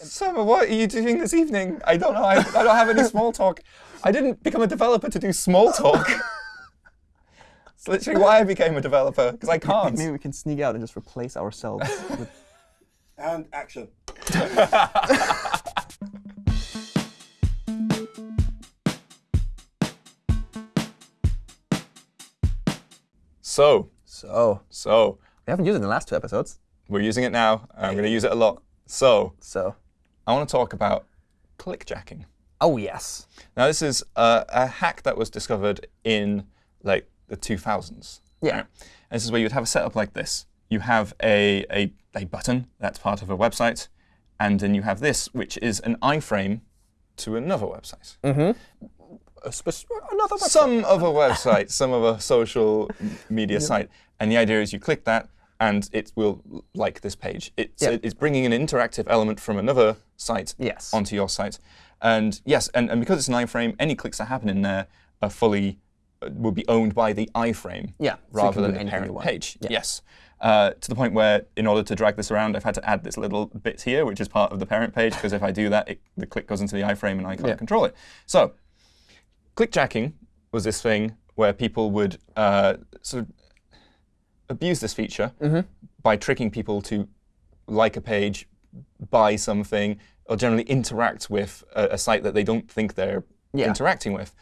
Summer, what are you doing this evening? I don't know. I, I don't have any small talk. I didn't become a developer to do small talk. It's literally why I became a developer, because I can't. Maybe we can sneak out and just replace ourselves with And action. So, So so, we haven't used it in the last two episodes. we're using it now. I'm going to use it a lot. So, So I want to talk about clickjacking. oh yes, Now, this is a, a hack that was discovered in like the 2000s. Yeah. right? And this is where you'd have a setup like this. You have a, a, a button that's part of a website, and then you have this, which is an iframe to another website. Mm-hmm. A spec- another website. Some other website, some other social media site. And the idea is you click that, and it will like this page. It's, Yeah. it's bringing an interactive element from another site Yes. onto your site. And yes, and, and because it's an iframe, any clicks that happen in there are fully uh, will be owned by the iframe Yeah, rather do than the parent page. Yeah. Yes. Uh, to the point where, in order to drag this around, I've had to add this little bit here, which is part of the parent page, because if I do that, it, the click goes into the iframe and I can't Yeah. control it. So, clickjacking was this thing where people would uh, sort of abuse this feature Mm-hmm. by tricking people to like a page, buy something, or generally interact with a, a site that they don't think they're Yeah. interacting with.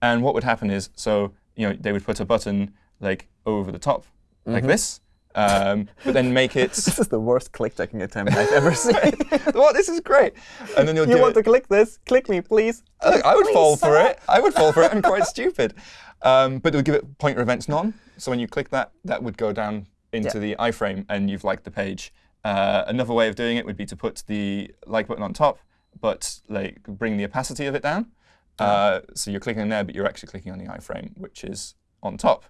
And what would happen is, so you know, they would put a button like over the top, Mm-hmm. like this, um, but then make it. This is the worst clickjacking attempt I've ever seen. well, this is great. And then you'll you do want it. to click this? Click me, please. I, I would Please, fall for sir. it. I would fall for it. I'm quite stupid. Um, but it would give it pointer events none. So when you click that, that would go down into the iframe, and you've liked the page. Uh, another way of doing it would be to put the like button on top, but like bring the opacity of it down. Uh, so you're clicking there, but you're actually clicking on the iframe, which is on top.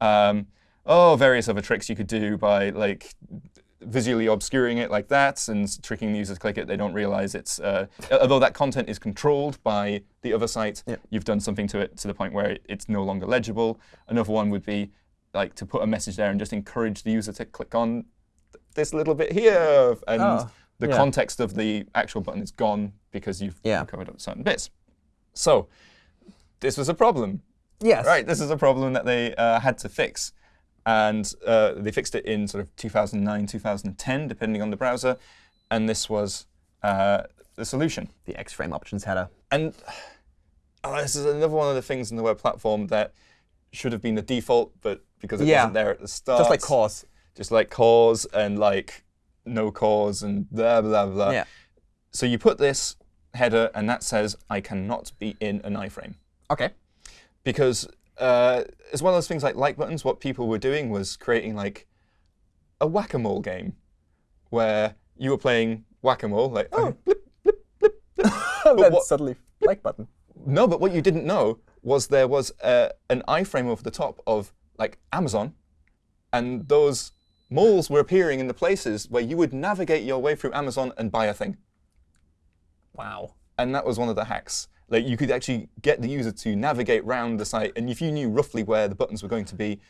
Um, oh, various other tricks you could do by like visually obscuring it like that and tricking the user to click it. They don't realize it's, uh, although that content is controlled by the other site, Yep. you've done something to it to the point where it- it's no longer legible. Another one would be like to put a message there and just encourage the user to click on th- this little bit here. And Oh, the yeah. context of the actual button is gone because you've Yeah. covered up certain bits. So this was a problem. Yes. Right, this is a problem that they uh, had to fix. And uh, they fixed it in sort of 2009, 2010, depending on the browser. And this was uh, the solution. The X-frame options header. And uh, this is another one of the things in the web platform that should have been the default, but because it Yeah. wasn't there at the start. Just like CORS. Just like CORS and like no CORS and blah, blah, blah. Yeah. So you put this header, and that says, I cannot be in an iframe Okay. because uh, as well as things like like buttons, what people were doing was creating like a whack-a-mole game where you were playing whack-a-mole, like oh, blip, blip, blip, blip. then what- suddenly like button. no, but what you didn't know was there was uh, an iframe over the top of like Amazon, and those moles were appearing in the places where you would navigate your way through Amazon and buy a thing. Wow. and that was one of the hacks. Like you could actually get the user to navigate around the site, and if you knew roughly where the buttons were going to be,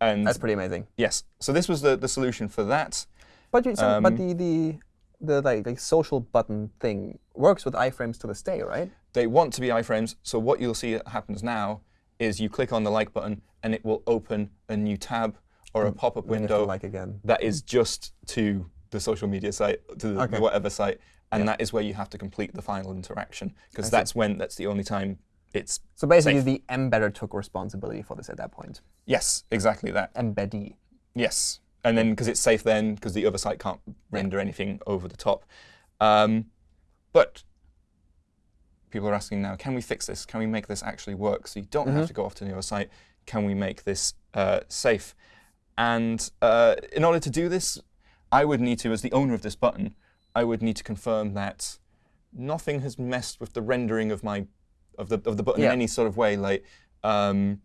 and That's pretty amazing. yes, so this was the, the solution for that. But you, so, but Um, the the the like, like social button thing works with iframes to this day, right? They want to be iframes, so what you'll see happens now is you click on the like button, and it will open a new tab or a pop-up have to window like again. that is just to the social media site, to the, Okay. the whatever site, and that is where you have to complete the final interaction because that's when that's the only time it's So basically, safe. the embedder took responsibility for this at that point. yes, exactly that. Embeddee. Yes, and then because it's safe then because the other site can't render anything over the top. Um, but people are asking now, can we fix this? Can we make this actually work so you don't have to go off to the other site? Can we make this uh, safe? And uh, in order to do this, I would need to, as the owner of this button, I would need to confirm that nothing has messed with the rendering of my of the of the button Yeah. in any sort of way. Like um,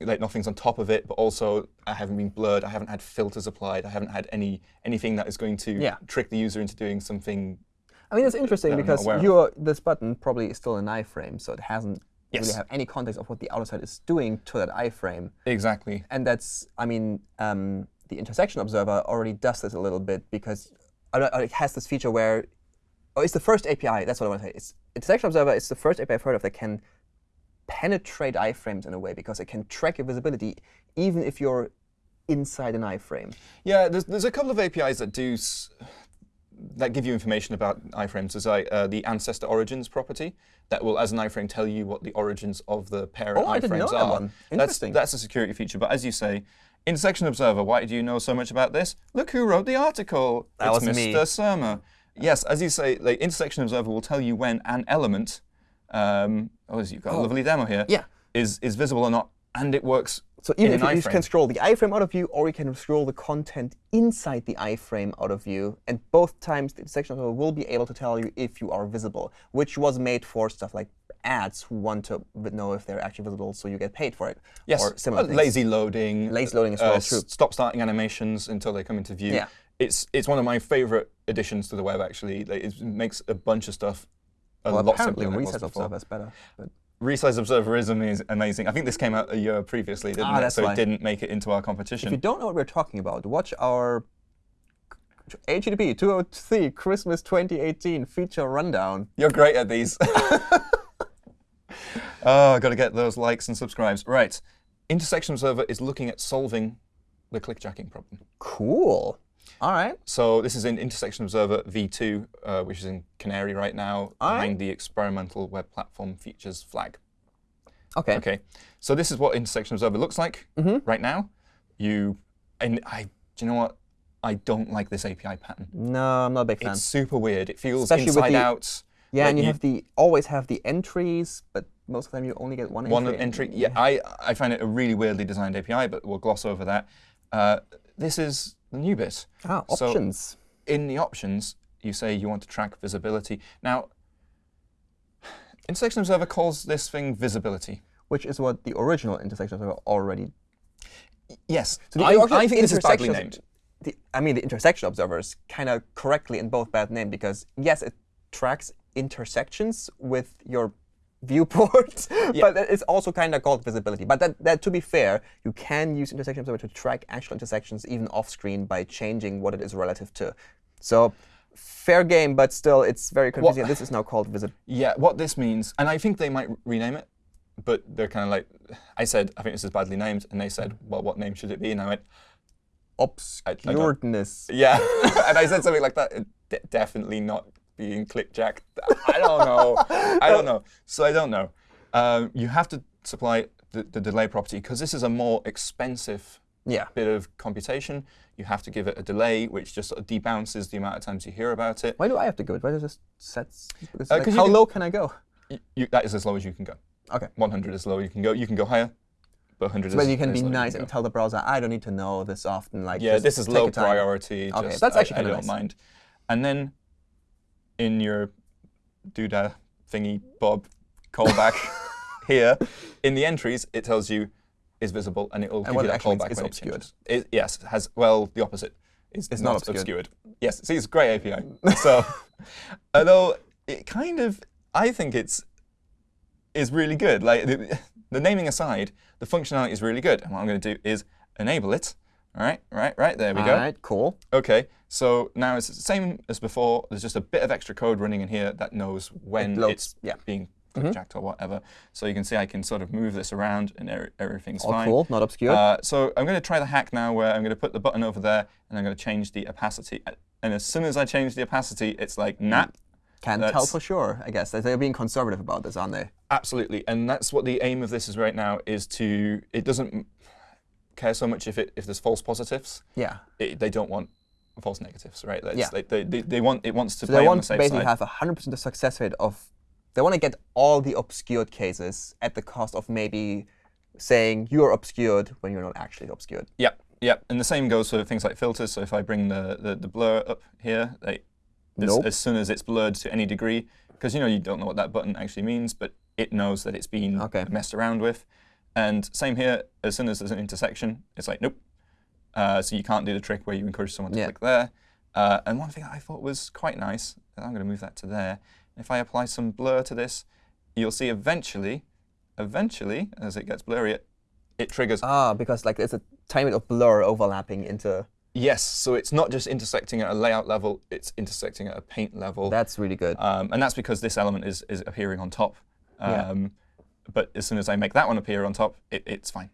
like nothing's on top of it, but also I haven't been blurred. I haven't had filters applied. I haven't had any anything that is going to Yeah. trick the user into doing something. I mean, it's interesting because your this button probably is still an iframe, so it hasn't Yes. really have any context of what the outer side is doing to that iframe. Exactly. And that's, I mean, um, the intersection observer already does this a little bit because it has this feature where oh, it's the first API. That's what I want to say. It's Intersection Observer is the first API I've heard of that can penetrate iframes in a way because it can track your visibility even if you're inside an iframe. Yeah, there's, there's a couple of APIs that do s- that give you information about iframes. There's like uh, the ancestor origins property that will, as an iframe, tell you what the origins of the parent Oh, I iframes didn't know that are. one. That's Interesting. that's a security feature. But as you say, Intersection Observer. Why do you know so much about this? Look who wrote the article. That it's was Mr. me. Surma. Yes, as you say, like Intersection Observer will tell you when an element. Um, oh, you've got a lovely demo here. Yeah. Is is visible or not, and it works. So even in if you, can scroll the iframe out of view, or you can scroll the content inside the iframe out of view, and both times the intersection observer will be able to tell you if you are visible, which was made for stuff like ads who want to know if they're actually visible, so you get paid for it. Yes, or similar uh, lazy loading. Lazy loading as uh, well, s- true. Stop starting animations until they come into view. Yeah. It's it's one of my favorite additions to the web actually. Like, it makes a bunch of stuff a Well, lot apparently simpler than it was Resize before. Observer is better. But Resize Observer is amazing. I think this came out a year previously, didn't Ah, it? so it didn't make it into our competition. if you don't know what we're talking about, watch our HTTP 203 Christmas 2018 feature rundown. You're great at these. oh, I've got to get those likes and subscribes. Right. Intersection Observer is looking at solving the clickjacking problem. Cool. All right. So this is in Intersection Observer v2, uh, which is in Canary right now, All behind right. the experimental web platform features flag. Okay. Okay, so this is what Intersection Observer looks like Mm-hmm. right now. You and I, do you know what? I don't like this API pattern. No, I'm not a big fan. It's super weird. It feels Especially inside the- out. Yeah, and you, have the always have the entries, but most of the time you only get one, one entry. entry. Yeah, I I find it a really weirdly designed API, but we'll gloss over that. Uh, this is the new bit. Ah, So- options. in the options, you say you want to track visibility. Now, Intersection Observer calls this thing visibility. which is what the original intersection observer already. Yes, the I, I think this is badly named. The, I mean, the intersection observer is kind of correctly in both bad name because yes, it tracks intersections with your viewport, but it's also kind of called visibility. But that, that, to be fair, you can use intersection observer to track actual intersections even off screen by changing what it is relative to. So. Fair game, but still, it's very confusing. This is now called visibility. Yeah, what this means, and I think they might rename it, but they're kind of like, I said, I think this is badly named, and they said, well, what name should it be? And I went, Obscuredness. yeah. and I said something like that, "Uh, definitely not being clickjacked. I don't know. I don't know. So I don't know. Um, you have to supply the, the delay property because this is a more expensive Yeah. bit of computation. You have to give it a delay, which just sort of debounces the amount of times you hear about it. Why do I have to go? Why does it just sets? Uh, like, how can- low can I go? You, that is as low as you can go. Okay. 100 is low you can go. You can go higher, but 100 So is then you can be nice can and tell the browser, I don't need to know this often. Like Yeah, this is low your time." priority. Okay, just- that's actually I, kinda don't nice. mind. And then in your doodah thingy bob callback here, in the entries, it tells you is visible and it will give you that callback when obscured. it. Yes, has, well, the opposite. It's, It's not obscured. Yes, see, it's a great API. so, although it kind of, I think it's is really good. Like the, the naming aside, the functionality is really good. And what I'm going to do is enable it. All right, right, right. There we All go. right, cool. Okay, so now it's the same as before. There's just a bit of extra code running in here that knows when loads, it's yeah. Mm-hmm. being clickjacked or whatever. So you can see I can sort of move this around and er- everything's All fine. cool, not obscure. Uh, so I'm going to try the hack now where I'm going to put the button over there and I'm going to change the opacity. And as soon as I change the opacity, it's like, nah, Can't tell for sure, I guess. They're being conservative about this, aren't they? Absolutely, and that's what the aim of this is right now. Is to it doesn't care so much if it if there's false positives. Yeah. It, they don't want false negatives, right? That's, Yeah. they, they, they, they want it wants to So play they on the want to basically side. have a 100% success rate of, they want to get all the obscured cases at the cost of maybe saying you're obscured when you're not actually obscured. Yep, yep. And the same goes for things like filters. So if I bring the the, the blur up here, they, as, Nope. as soon as it's blurred to any degree, because you know you don't know what that button actually means, but it knows that it's been Okay. messed around with. And same here, as soon as there's an intersection, it's like nope. Uh, so you can't do the trick where you encourage someone to Yeah. click there. Uh, and one thing I thought was quite nice, and I'm going to move that to there. If I apply some blur to this, you'll see eventually, eventually, as it gets blurry, it triggers Ah, because like there's a tiny bit of blur overlapping into. Yes, so it's not just intersecting at a layout level, it's intersecting at a paint level. That's really good. Um, and that's because this element is, is appearing on top. Yeah. But as soon as I make that one appear on top, it, it's fine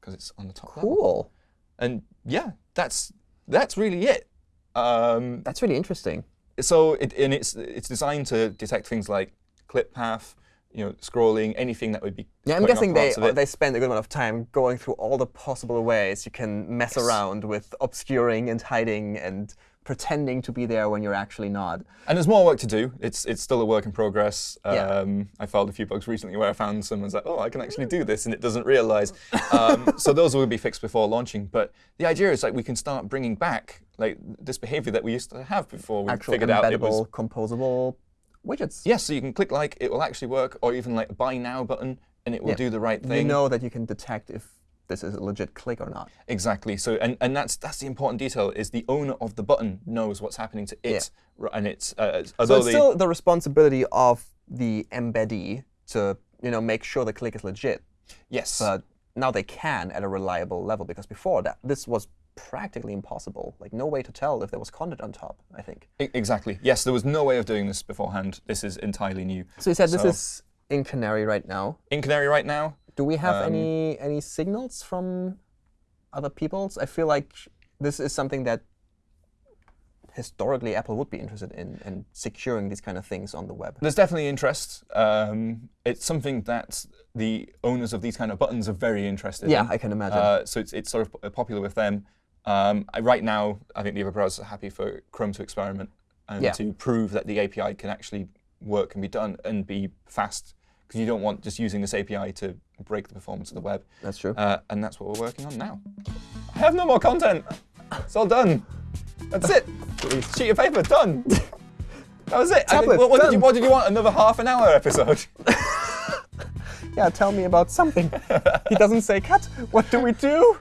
because it's on the top cool. And yeah, that's that's really it. Um, That's really interesting. so it, and it's it's designed to detect things like clip path, you know, scrolling, anything that would be. Yeah, I'm guessing they parts of it. they spend a good amount of time going through all the possible ways you can mess around with obscuring and hiding and pretending to be there when you're actually not. And there's more work to do. It's it's still a work in progress. Yeah. Um, I filed a few bugs recently where I found someone's like, oh, I can actually do this, and it doesn't realize. Um, so those will be fixed before launching. But the idea is like we can start bringing back like this behavior that we used to have before we Actual figured out it was. composable widgets. Yes, so you can click like, it will actually work, or even like a buy now button, and it will Yeah. do the right thing. You know that you can detect if this is a legit click or not. Exactly. So, and, and that's that's the important detail is the owner of the button knows what's happening to it, r- and it's uh, So it's the, still the responsibility of the embeddee to you know make sure the click is legit. yes, But now they can at a reliable level because before that this was practically impossible. Like no way to tell if there was content on top. I think. E- exactly. Yes, there was no way of doing this beforehand. This is entirely new. So you said this is in Canary right now. In Canary right now, Do we have Um, any any signals from other people's? I feel like this is something that historically Apple would be interested in in securing these kind of things on the web. there's definitely interest. Um, it's something that the owners of these kind of buttons are very interested Yeah, in. I can imagine. Uh, so it's, it's sort of popular with them. Um, I, right now, I think the other browsers are happy for Chrome to experiment and Yeah. to prove that the API can actually work and be done and be fast. Because you don't want just using this API to break the performance of the web. That's true. Uh, and that's what we're working on now. I have no more content. It's all done. That's it. Sheet of paper, done. That was it. I think- Tablet, what, what did you, what did you want? Another half an hour episode? yeah, tell me about something. he doesn't say cut. What do we do?